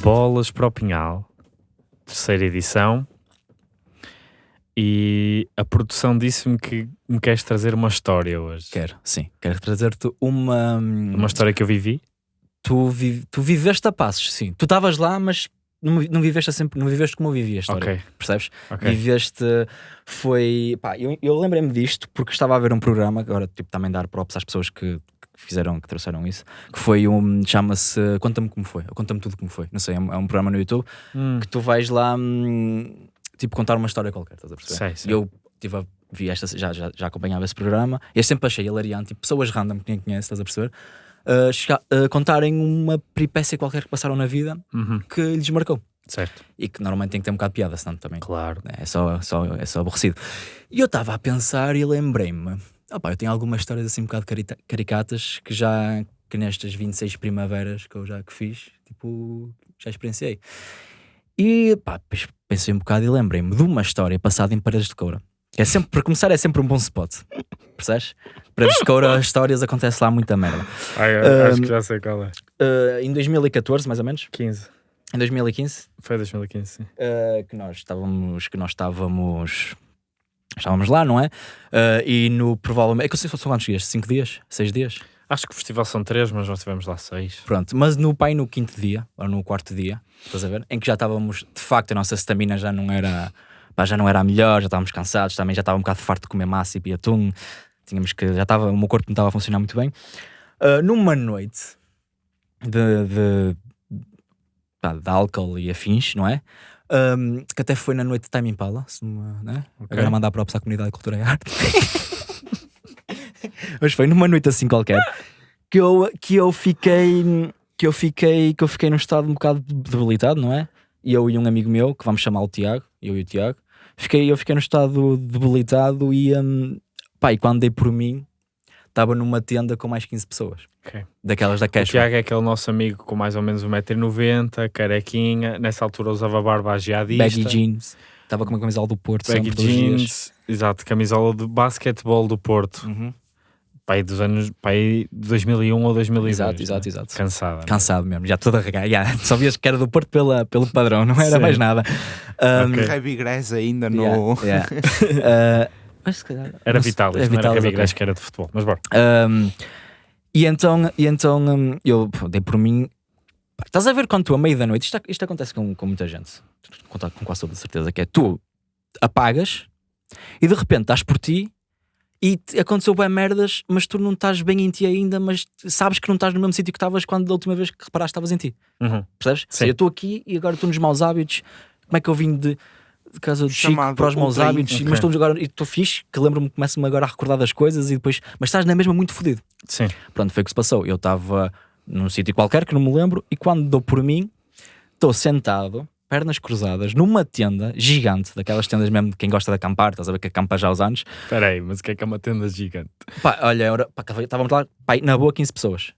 bolas para o Pinhal, terceira edição, e a produção disse-me que me queres trazer uma história hoje. Quero, sim. Quero trazer-te uma. Uma história que eu vivi? Tu, vi, tu viveste a passos, sim. Tu estavas lá, mas não, não viveste sempre, não viveste como eu vivi a história. Ok. Percebes? Ok. Viveste. Foi. Pá, eu, eu lembrei-me disto porque estava a ver um programa, agora tipo, também dar props às pessoas que, que fizeram, que trouxeram isso, que foi um. chama-se Conta-me como foi, ou Conta-me tudo como foi. Não sei, é um, é um programa no YouTube Hum, que tu vais lá, hum, tipo, contar uma história qualquer, estás a perceber? sei, sei. E eu tive a, vi esta, já, já, já acompanhava esse programa e eu sempre achei hilariante, tipo, pessoas random que ninguém conhece, estás a perceber? Uh, uh, contarem uma peripécia qualquer que passaram na vida Uhum, que lhes marcou Certo. e que normalmente tem que ter um bocado de piada, senão também Claro. é só, só, é só aborrecido. E eu estava a pensar e lembrei-me: opá, eu tenho algumas histórias assim um bocado caricatas que já, que nestas 26 primaveras que eu já que fiz, tipo, já experienciei. E pá, pensei um bocado e lembrei-me de uma história passada em Paredes de Coura. Que é sempre, para começar, é sempre um bom spot. Percebes? Paredes de Coura, as histórias acontece lá muita merda. Ai, acho que já sei qual é. Uh, em 2014, mais ou menos, 15. em 2015, Foi 2015, sim. uh, que nós estávamos que nós estávamos estávamos lá, não é? Uh, e no provavelmente é que eu sei se são quantos dias? 5 dias? 6 dias? Acho que o festival são 3, mas nós tivemos lá 6. Pronto, mas no pai no quinto dia, ou no quarto dia, estás a ver? Em que já estávamos, de facto, a nossa stamina já não era pá, já não era a melhor, já estávamos cansados, também já estava um bocado farto de comer massa e atum, tínhamos que, já estava, o meu corpo não estava a funcionar muito bem. Uh, numa noite de, de, pá, de álcool e afins, não é? Um, que até foi na noite de Time Impala, se uma, né? agora mandar props à comunidade de cultura e arte. Mas foi numa noite assim qualquer que eu, que eu fiquei que eu fiquei que eu fiquei num estado um bocado debilitado, não é? E eu e um amigo meu, que vamos chamar o Tiago, eu e o Tiago, fiquei, eu fiquei num estado debilitado e, um, pá, e quando dei por mim, estava numa tenda com mais 15 pessoas. Ok. Daquelas da O Cash. Tiago é aquele nosso amigo com mais ou menos 1,90m, carequinha, nessa altura usava barba agiadista. Baggy jeans. Estava com uma camisola do Porto Baggy jeans, exato, camisola de basquetebol do Porto, Uhum. pai dos anos, pai de 2001 ou 2002. Exato, né? exato, exato. Cansada. né? Cansado mesmo, já toda regada. já. Só vias que era do Porto pela, pelo padrão, não era Sim. mais nada. Um, Ok. Heavy Grass ainda yeah, no. yeah. Uh, mas se calhar- Era Vitalis, é não era Vitalis, Cabi ok. Grace que era de futebol, mas bora. Um, e então, e então um, eu dei por mim. Estás a ver quando tu, à meia da noite, isto, isto acontece com, com muita gente, com, com quase toda certeza, que é tu apagas e de repente estás por ti e te- aconteceu bem merdas, mas tu não estás bem em ti ainda, mas sabes que não estás no mesmo sítio que estavas quando da última vez que reparaste estavas em ti. Uhum. Percebes? Sim. Eu estou aqui e agora estou nos maus hábitos. Como é que eu vim de, de casa do Chico para os maus hábitos? Ok. Mas estou agora e estou fixe, que lembro-me, começo-me agora a recordar das coisas e depois. Mas estás na mesma muito fodido. Sim. Pronto, foi o que se passou. Eu estava num sítio qualquer que não me lembro e quando dou por mim, estou sentado, pernas cruzadas, numa tenda gigante, daquelas tendas mesmo de quem gosta de acampar, estás a ver que acampa já há uns anos. Espera aí, mas o que é que é uma tenda gigante? Pá, olha, estávamos lá, pá, na boa 15 pessoas.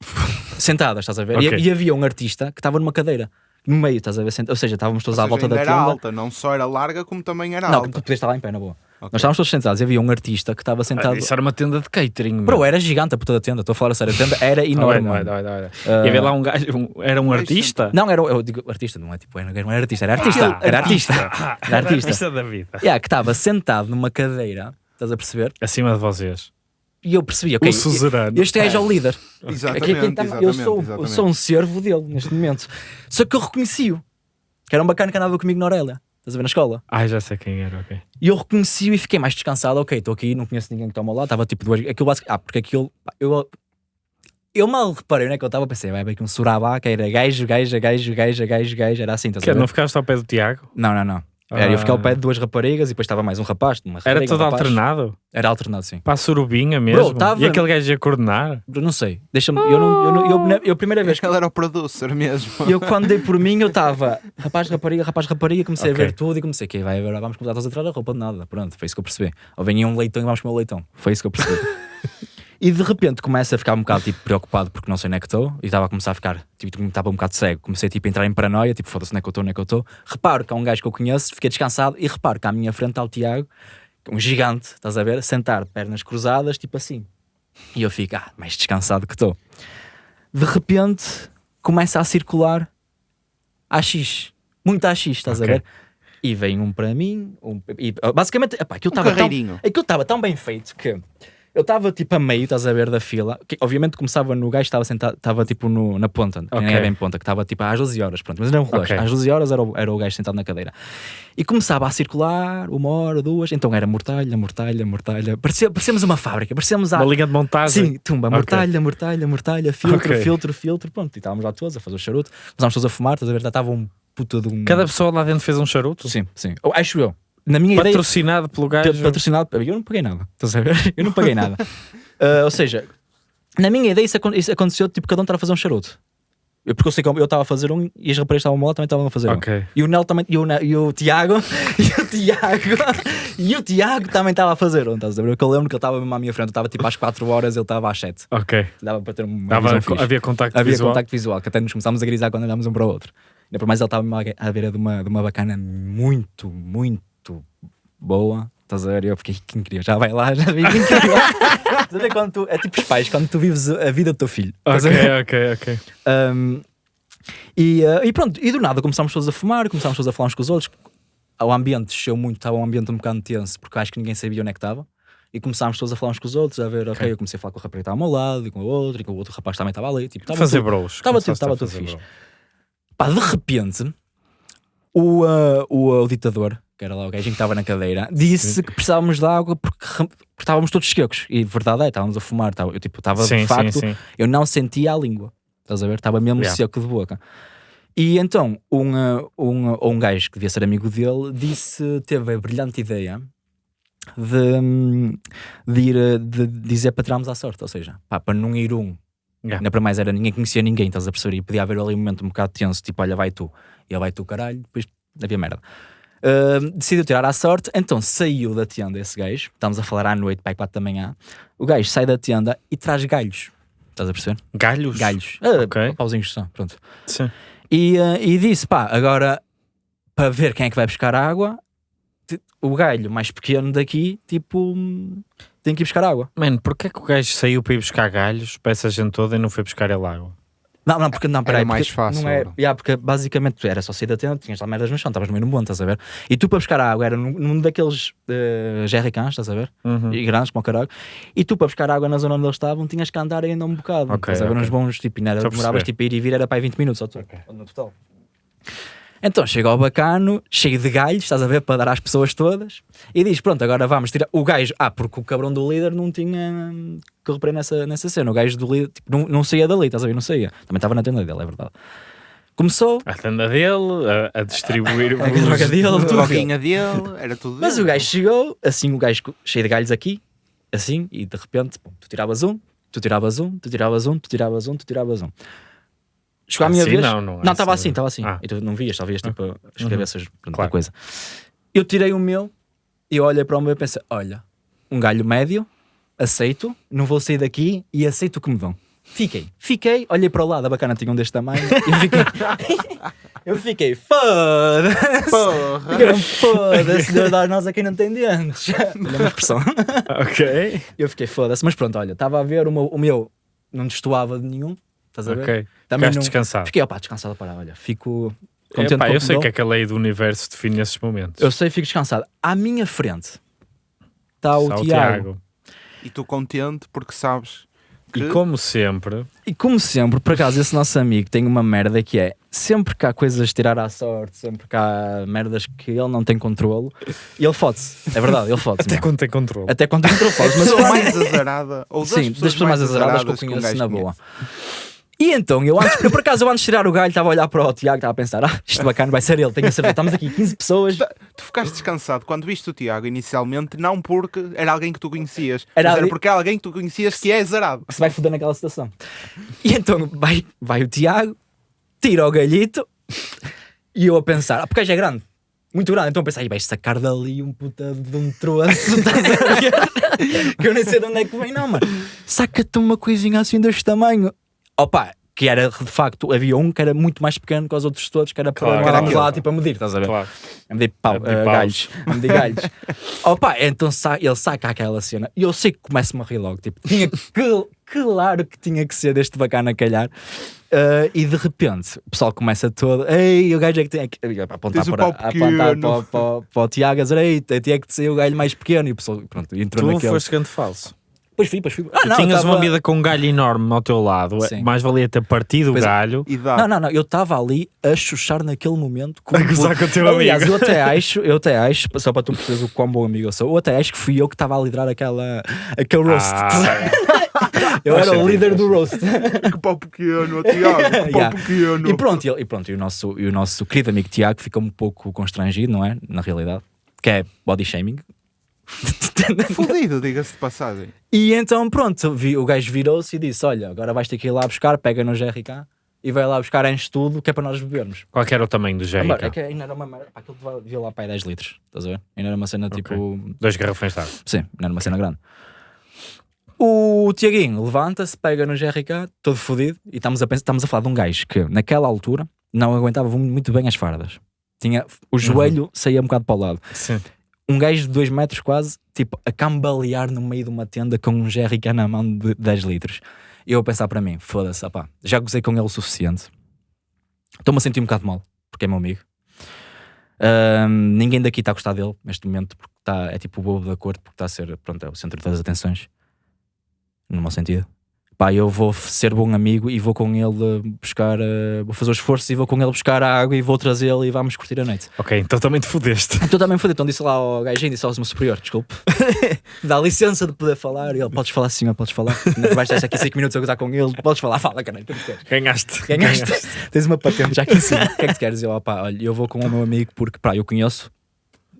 Sentadas, estás a ver? E- Ok. E, havia um artista que estava numa cadeira, no meio, estás a ver? Ou seja, estávamos todos Ou à seja, volta da era tenda. alta, não só era larga, como também era Não, alta. tu podias estar lá em pé, na boa. Ok. Nós estávamos todos sentados e havia um artista que estava sentado. Ah, isso era uma tenda de catering. Bro, era gigante a puta da tenda, estou a falar a sério, a tenda era Ah, enorme. mano. vai, vai, vai. Ah, E havia lá um gajo, um- era um artista? Não, era, eu digo artista, não é tipo, era- não era artista, era artista, Ah, era artista. Ah, Era artista. da vida. Yeah, que estava sentado numa cadeira, estás a perceber? Acima de vocês. E eu percebi, ok, este gajo é o líder. Exatamente, Aqui é quem tá- exatamente, eu, sou, eu exatamente. sou um servo dele neste momento. Só que eu reconheci-o, que era um bacana que andava comigo na Aurélia, estás a ver na escola. Ai, já sei quem era, ok. E eu reconheci-o e fiquei mais descansado. Ok, estou aqui, não conheço ninguém que toma lá. Estava tipo duas. Aquilo. Ah, porque aquilo. Eu, eu mal reparei, né? Que eu estava, pensei, vai haver aqui um surabá que era gajo, gajo, gajo, gajo, gajo, gajo. Era assim, estás a Que, ver? não ficaste ao pé do Tiago? Não, não, não. Era, eu fiquei ao Ah. pé de duas raparigas e depois estava mais um rapaz. Uma Era rapariga, todo um rapaz. alternado? Era alternado, sim. Para a surubinha mesmo? tava- E aquele gajo ia coordenar? Eu não sei. Deixa-me. Eu, não, eu, não, eu, eu, a primeira vez que. Ele era o producer mesmo. Eu quando dei por mim, eu estava rapaz, rapariga, rapaz, rapariga, comecei Ok. a ver tudo e comecei, que vai, agora vamos começar a tirar a roupa de nada. Pronto, foi isso que eu percebi. Ou venha um leitão e vamos comer o leitão. Foi isso que eu percebi. e de repente começo a ficar um bocado tipo, preocupado porque não sei onde é que estou e estava a começar a ficar, tipo, estava um bocado cego. Comecei tipo, a entrar em paranoia, tipo, foda-se onde é que eu estou, onde é que eu estou. Reparo que há um gajo que eu conheço, fiquei descansado e reparo que à minha frente está o Tiago, um gigante, estás a ver, sentar, pernas cruzadas, tipo assim. E eu fico, ah, mais descansado que estou. De repente começa a circular AX, muito AX, estás a Ok. ver? E vem um para mim, um, e, basicamente, epá, aquilo Um estava tão, aquilo estava tão bem feito que eu estava tipo a meio, estás a ver, da fila. Que, obviamente começava no gajo, estava sentado, estava tipo no, na ponta, que nem Ok. é bem ponta, que estava tipo às 12 horas, pronto, mas era um relógio. Ok. Às 12 horas era o, era o gajo sentado na cadeira. E começava a circular uma hora, duas, então era mortalha, mortalha, mortalha. Parecia, parecíamos uma fábrica, parecíamos a. Uma linha de montagem. Sim, tumba, mortalha, mortalha, mortalha, filtro, filtro, filtro, pronto. E estávamos lá todos a fazer o charuto, começámos todos a fumar, estás a ver? Estava um puta de um. Cada pessoa lá dentro fez um charuto? Sim, sim. Acho eu. Na minha ideia. Patrocinado pelo gajo. patrocinado. Eu não paguei nada. Estás a ver? Eu não paguei nada. Ah, ou seja, na minha ideia isso, acon- isso aconteceu tipo cada um estar a fazer um charuto. Eu, porque eu sei que eu estava a fazer um e as raparigas estavam lado também estavam a fazer Ok. um. E o Nel também, e o, e o Tiago, e o Tiago, e o Tiago também estava a fazer um, estás a ver? Porque eu lembro que ele estava mesmo à minha frente, eu estava tipo às 4 horas, ele estava às 7. Ok. Dava para ter uma Dava- havia contacto Havia visual. contacto visual, que até nos começámos a grisar quando olhámos um para o outro. Ainda por mais ele estava à beira de uma, de uma bacana muito, muito boa. Estás a ver? Eu fiquei, quem queria? Já vai lá, já vi quem queria. Estás a ver quando tu, é tipo os pais, quando tu vives a vida do teu filho. Ver? Ok, ok, ok. Um, e, uh, e pronto, e do nada começámos todos a fumar, começámos todos a falar uns com os outros. O ambiente desceu muito, estava um ambiente um bocado tenso, porque acho que ninguém sabia onde é que estava. E começámos todos a falar uns com os outros, a ver, ok, Ok. eu comecei a falar com o rapaz que estava ao meu lado, e com o outro, e com o outro rapaz também estava ali. Tipo, estava Fazer tudo- bros. Estava tudo- estava tudo fixe. bros. Pá, de repente, o, uh, o, uh, o ditador, que era lá o gajo que estava na cadeira, disse que precisávamos de água porque, estávamos todos secos. E verdade é, estávamos a fumar. Estava, eu tipo, estava Sim, de sim, facto, sim. eu não sentia a língua. Estás a ver? Estava mesmo Yeah. seco de boca. E então, um, uh, um, uh, um gajo que devia ser amigo dele disse, teve a brilhante ideia de, hum, de ir uh, de dizer para tirarmos à sorte. Ou seja, pá, para não ir um Yeah. Ainda para mais era ninguém conhecia ninguém, estás a perceber? E podia haver ali um momento um bocado tenso, tipo, olha, vai tu, e ele vai tu, caralho, depois havia merda. Decidiu tirar à sorte, então saiu da tenda esse gajo, estamos a falar à noite, pai 4 da manhã. O gajo sai da tenda e traz galhos, estás a perceber? Galhos? Galhos, ah, Ok. pauzinhos só, pronto. Sim. E, ah, e disse, pá, agora para ver quem é que vai buscar água, o galho mais pequeno daqui, tipo, tem que ir buscar água. Mano, porquê que o gajo saiu para ir buscar galhos para essa gente toda e não foi buscar ele água? Não, não, porque não, peraí, mais porque fácil, Não é, yeah, porque basicamente tu era só sair da tenda, tinhas lá merdas no chão, estavas no meio do monte, estás a ver? E tu para buscar água era num, num daqueles uh, jerrycans, estás a ver? Uhum. E grandes como o caralho. E tu para buscar água na zona onde eles estavam tinhas que andar ainda um bocado. Ok, estás a ver? ok. Uns bons, tipo, ainda era- demoravas tipo a ir e vir, era para aí 20 minutos só tu, no total. Então chega ao bacano, cheio de galhos, estás a ver, para dar às pessoas todas, e diz: Pronto, agora vamos tirar. O gajo, ah, porque o cabrão do líder não tinha. que eu reparei nessa, nessa cena. O gajo do líder tipo, não, não saía dali, estás a ver? Não saía. Também estava na tenda dele, é verdade. Começou, A tenda dele, a, a distribuir a droga dele, A tudo. droguinha dele, era tudo Mas o dele. gajo chegou, assim, o gajo cheio de galhos aqui, assim, e de repente, pum, tu tiravas um, tu tiravas um, tu tiravas um, tu tiravas um, tu tiravas um. Chegou à minha Assim vez. não, não é Não, estava assim. assim, estava assim. Ah. E tu não vias, só vias tipo as cabeças, pronto, Claro. coisa. Eu tirei o meu e eu olhei para o meu e pensei: olha, um galho médio, aceito, não vou sair daqui e aceito o que me dão. Fiquei, fiquei, olhei para o lado, a bacana tinha um deste tamanho, e eu fiquei, eu fiquei, foda-se, Porra. foda-se, Deus dá nós aqui não tem dentes. Olha uma expressão. Ok. Eu fiquei, foda-se, mas pronto, olha, estava a ver, o meu, o meu não destoava de nenhum, estás a ver? Ok. Também Ficaste não- descansado. Fiquei, opá, descansado para, olha, fico contente Epá, com o eu que sei que dão. aquela lei do universo define esses momentos. Eu sei, fico descansado. À minha frente está o Está Tiago. E tu contente porque sabes que E como sempre, E como sempre, por acaso, esse nosso amigo tem uma merda que é sempre que há coisas de tirar à sorte, sempre que há merdas que ele não tem controlo, ele fode-se. É verdade, ele fode-se. até quando tem controle. Até quando tem controle, a fode-se. Mas quando- mais azarada, ou das Sim, pessoas, das pessoas mais azaradas que eu conheço na boa. E então, eu, antes, eu por acaso, eu antes de tirar o galho, estava a olhar para o Tiago, estava a pensar, ah, isto bacana, vai ser ele, tenho a certeza. Estamos aqui 15 pessoas. Tu ficaste descansado quando viste o Tiago inicialmente, não porque era alguém que tu conhecias, Era mas era porque é alguém que tu conhecias que é azarado. que se vai foder naquela situação. E então vai, vai o Tiago, tira o galhito e eu a pensar, ah, porque gajo é grande, muito grande, então eu pensei, "Ai, vais sacar dali um puta de um troço, que eu nem sei de onde é que vem, não, mano. Saca-te uma coisinha assim deste tamanho. Opa, que era de facto, havia um que era muito mais pequeno que os outros todos, que era para Claro, não andarmos lá tipo a medir, estás a ver? Claro. A medir pau, A medir paus. galhos. A medir galhos. Opa, então sa ele saca aquela cena e eu sei que começa-me a rir logo. Tipo, tinha que, claro que tinha que ser deste bacana a calhar. Eh, e de repente o pessoal começa todo, ei, o gajo é que tem que a apontar, para, a apontar pequeno." para, o- para, para o Tiago a dizer, ei, tinha que ser o galho mais pequeno. E o pessoal, pronto, entrou Tu naquele. foste grande falso. Pois fui, pois fui. Ah, não, tinhas tava- uma vida com um galho enorme ao teu lado. Sim. Mais valia ter partido o Pois é. galho. E dá. Não, não, não, eu estava ali a chuchar naquele momento com A gozar com o teu Aliás, amigo. eu até acho, eu até acho, só para tu perceberes o quão bom amigo eu sou, eu até acho que fui eu que estava a liderar aquela, aquele roast. Ah, eu era o líder do roast. Que pau pequeno, Tiago, que pau Yeah. pequeno. E pronto, e, e pronto, e o nosso, e o nosso querido amigo Tiago ficou um pouco constrangido, não é? Na realidade, que é body shaming. Fudido, diga-se de passagem. E então, pronto, vi- o gajo virou-se e disse: Olha, agora vais ter que ir lá buscar, pega no GRK e vai lá buscar enche tudo, que é para nós bebermos. Qual que era o tamanho do Ah, GRK? mano, É que ainda era uma merda, aquilo devia lá para aí 10 litros, estás a ver? Ainda era uma cena tipo. Dois garrafões de água. Sim, não era uma cena grande. O Tiaguinho levanta-se, pega no GRK, todo fodido, e estamos a, pensar, estamos a falar de um gajo que naquela altura não aguentava muito bem as fardas. Tinha, o joelho saía um bocado para o lado. Sim. Um gajo de 2 metros quase, tipo, a cambalear no meio de uma tenda com um GRK na mão de 10 litros. E eu a pensar para mim, foda-se, opá, já gozei com ele o suficiente. Estou-me a sentir um bocado mal, porque é meu amigo. Ahm, ninguém daqui está a gostar dele neste momento, porque está, é tipo o bobo da corte, porque está a ser, pronto, é o centro das atenções. No mau sentido. Pá, eu vou ser bom amigo e vou com ele eh, buscar, eh, vou fazer o esforço e vou com ele buscar a água e vou trazê-lo e vamos curtir a noite. Ok, então também te fodeste. Então também foi, então disse lá ao gajinho, disse ao meu superior, desculpe, dá licença de poder falar. E ele, podes falar sim, podes falar. Vais estar aqui 5 minutos a gozar com ele, podes falar, fala, caralho, que queres? Ganhaste. Ganhaste, tens uma patente já aqui em cima. O que é que tu queres? Eu, opá, olha, eu vou com o meu amigo porque, pá, eu conheço,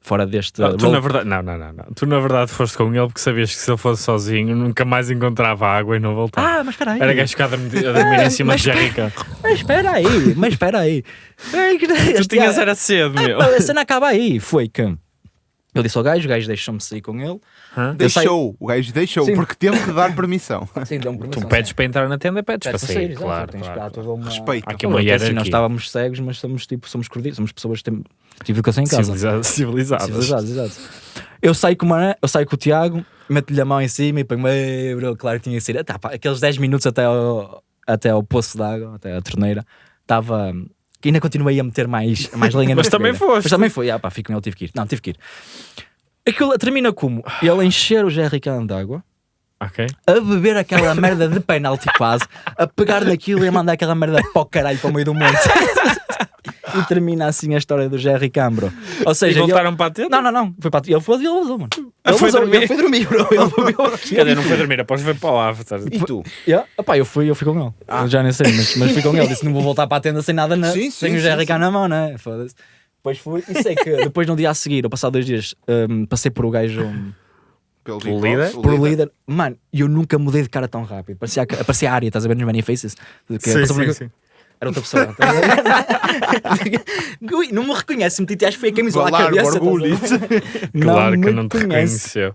fora deste. Não, tu na verdade, não, não, não, não. Tu na verdade foste com ele porque sabias que se ele fosse sozinho nunca mais encontrava água e não voltava. Ah, mas espera aí. Era gajo ficar a dormir em cima de GRK. Mas espera aí, mas espera aí. Tu tinhas era cedo, meu. A cena acaba aí. Foi que eu disse ao gajo, o gajo deixou-me sair com ele. Hã? Eu saio- Deixou, o gajo deixou, Sim. porque teve que dar permissão. Sim, Tu permissão, pedes sim. para entrar na tenda, pedes para sair. Claro, tens claro. toda uma- Respeito. Há aqui uma é assim, nós estávamos cegos, mas somos tipo, somos cordiais, somos pessoas que têm tive educação em casa. Civilizadas. Civilizadas. Civilizados, exato. Eu saio com, uma, eu saio com o Tiago, meto-lhe a mão em cima e ponho-me, "Ei, bro, claro que tinha que ser. Tá, pá, aqueles 10 minutos até ao, até ao poço de água, até a torneira, estava. Que Ainda continuei a meter mais, mais lenha na Mas também foste. Mas também foi, ah, pá, fico ele, tive que ir. Não, tive que ir. Aquilo termina como? Ele encher o jerrycan de água, Ok. a beber aquela merda de penalti quase, a pegar naquilo e a mandar aquela merda para o caralho para o meio do monte. e termina assim a história do Jerry Cambro. Ou E seja, ele- voltaram para a tenda? não, não, não. Foi para ele foi ele vazou, mano. Ah, Ele foi vazou, dormir? ele foi dormir, bro. Ele bebeu. Dizer, não foi dormir, após foi para o after. E tu? Yeah. Epá, eu fui, eu fui com ele. Eu já nem sei, mas, mas fui com ele. Disse: não vou voltar para a tenda sem nada, na, Sim, sem sim, o sim, Jerry cá na mão, né? Foda-se. Depois fui. E sei que depois, no dia a seguir, ou passado dois dias, hum, passei por o gajo, hum, Pelo Big líder? Por líder. Mano, eu nunca mudei de cara tão rápido. Parecia, a- parecia a área, estás a ver nos Many Faces? Que Sim, por- sim, sim. Era outra pessoa. Ui, não me reconhece, meti-te acho que foi a camisola à cabeça. orgulho. ver? Claro que não te conhece. reconheceu.